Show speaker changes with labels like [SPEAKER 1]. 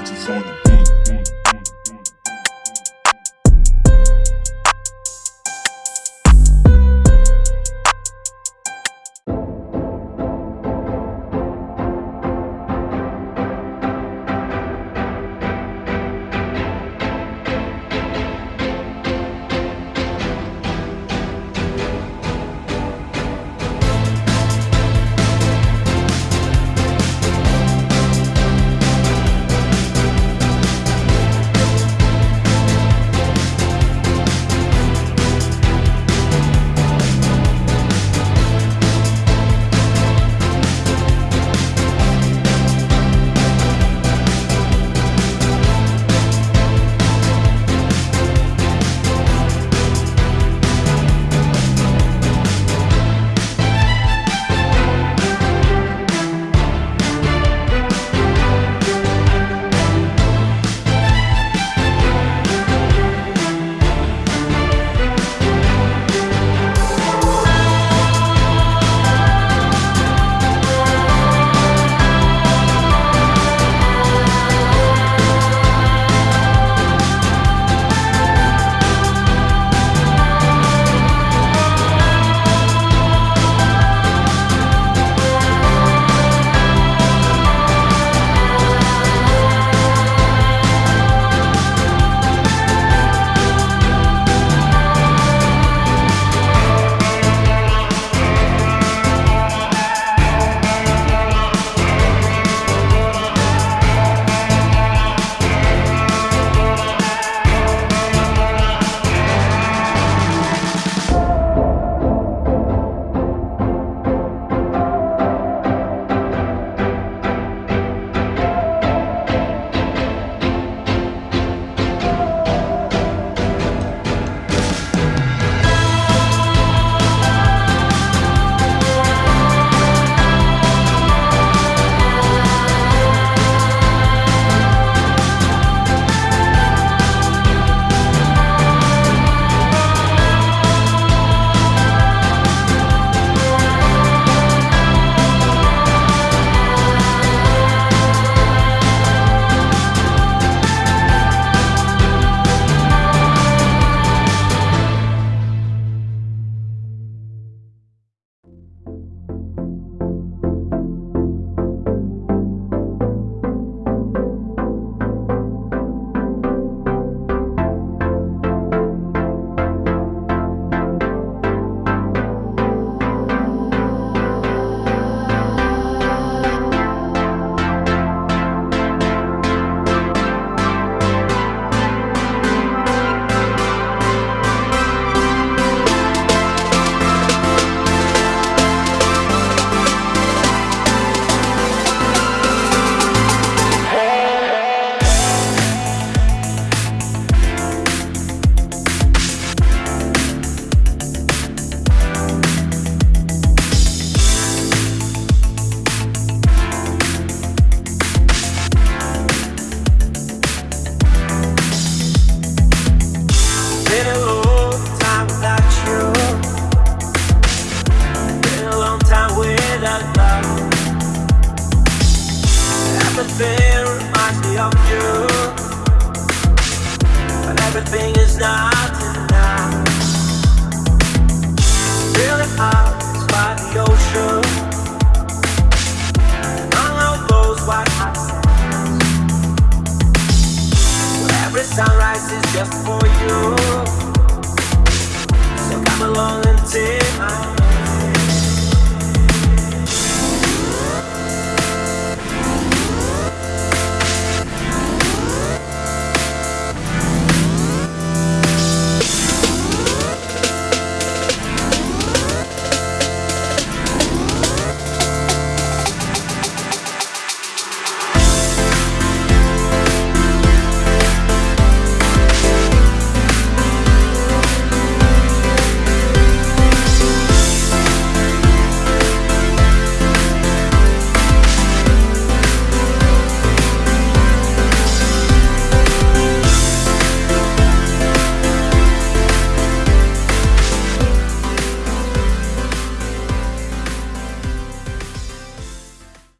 [SPEAKER 1] Righteous on the
[SPEAKER 2] Everything reminds me of you. But everything is not enough. Feeling out by the ocean. Among all those white hot. Where every sunrise is just for you. So come along and take my hand.